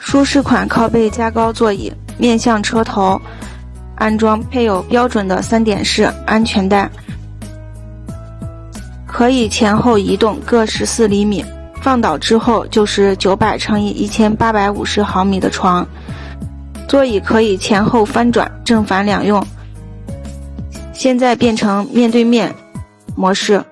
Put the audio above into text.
舒适款靠背加高座椅面向车头安装配有标准的三点式安全带。可以前后移动各十四厘米放倒之后就是九百乘以一千八百五十毫米的床。座椅可以前后翻转正反两用。现在变成面对面模式。